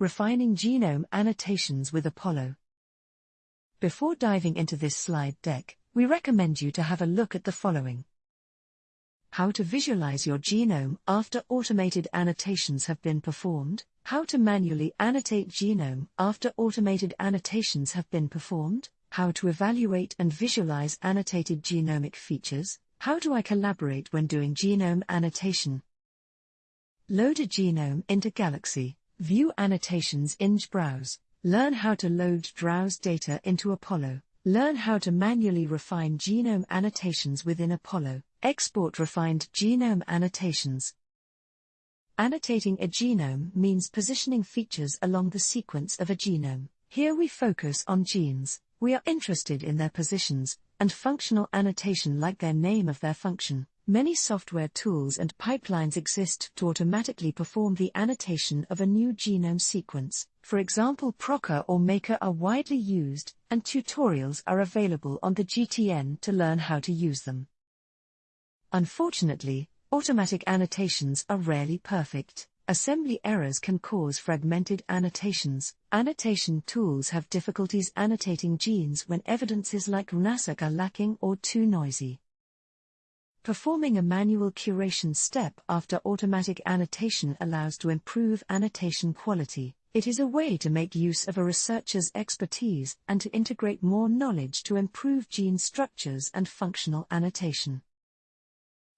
Refining Genome Annotations with Apollo. Before diving into this slide deck, we recommend you to have a look at the following. How to visualize your genome after automated annotations have been performed, how to manually annotate genome after automated annotations have been performed, how to evaluate and visualize annotated genomic features, how do I collaborate when doing genome annotation? Load a genome into Galaxy, view annotations in JBrowse, learn how to load JBrowse data into Apollo, learn how to manually refine genome annotations within Apollo, export refined genome annotations. Annotating a genome means positioning features along the sequence of a genome. Here we focus on genes. We are interested in their positions, and functional annotation like their name of their function. Many software tools and pipelines exist to automatically perform the annotation of a new genome sequence. For example, Prokka or Maker are widely used, and tutorials are available on the GTN to learn how to use them. Unfortunately, automatic annotations are rarely perfect. Assembly errors can cause fragmented annotations. Annotation tools have difficulties annotating genes when evidences like RNA-seq are lacking or too noisy. Performing a manual curation step after automatic annotation allows to improve annotation quality. It is a way to make use of a researcher's expertise and to integrate more knowledge to improve gene structures and functional annotation.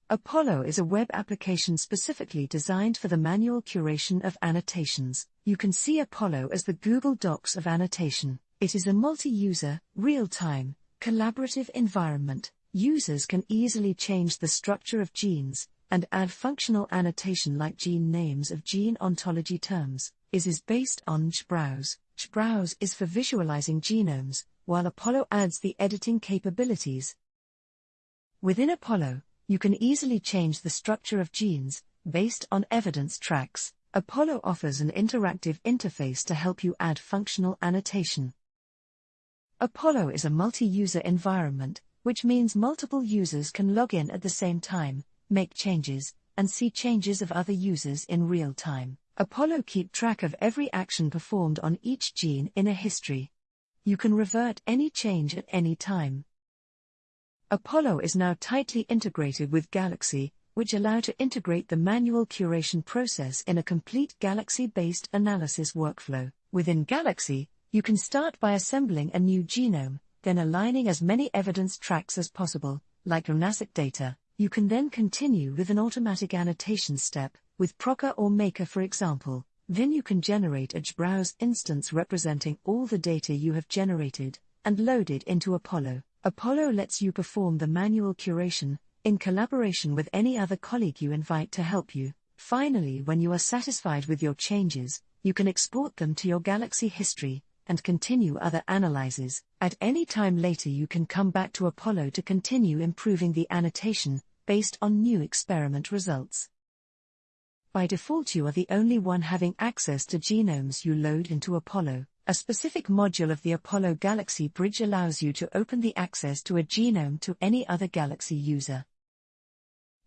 Apollo is a web application specifically designed for the manual curation of annotations. You can see Apollo as the Google Docs of annotation. It is a multi user, real time, collaborative environment. Users can easily change the structure of genes and add functional annotation like gene names of gene ontology terms. Is is based on JBrowse. JBrowse is for visualizing genomes, while Apollo adds the editing capabilities. Within Apollo, you can easily change the structure of genes based on evidence tracks. Apollo offers an interactive interface to help you add functional annotation. Apollo is a multi user environment, which means multiple users can log in at the same time, make changes, and see changes of other users in real time. Apollo keep track of every action performed on each gene in a history. You can revert any change at any time. Apollo is now tightly integrated with Galaxy, which allow to integrate the manual curation process in a complete Galaxy-based analysis workflow. Within Galaxy, you can start by assembling a new genome, then aligning as many evidence tracks as possible, like RNA-seq data. You can then continue with an automatic annotation step, with Prokka or Maker for example. Then you can generate a JBrowse instance representing all the data you have generated, and load it into Apollo. Apollo lets you perform the manual curation, in collaboration with any other colleague you invite to help you. Finally, when you are satisfied with your changes, you can export them to your Galaxy history and continue other analyses. At any time later, you can come back to Apollo to continue improving the annotation based on new experiment results. By default, you are the only one having access to genomes you load into Apollo. A specific module of the Apollo Galaxy Bridge allows you to open the access to a genome to any other Galaxy user.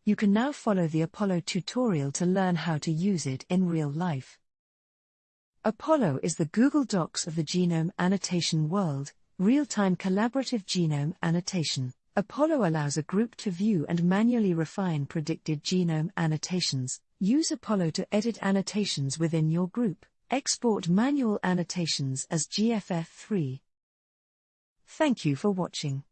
You can now follow the Apollo tutorial to learn how to use it in real life. Apollo is the Google Docs of the genome annotation world, real-time collaborative genome annotation. Apollo allows a group to view and manually refine predicted genome annotations. Use Apollo to edit annotations within your group. Export manual annotations as GFF3. Thank you for watching.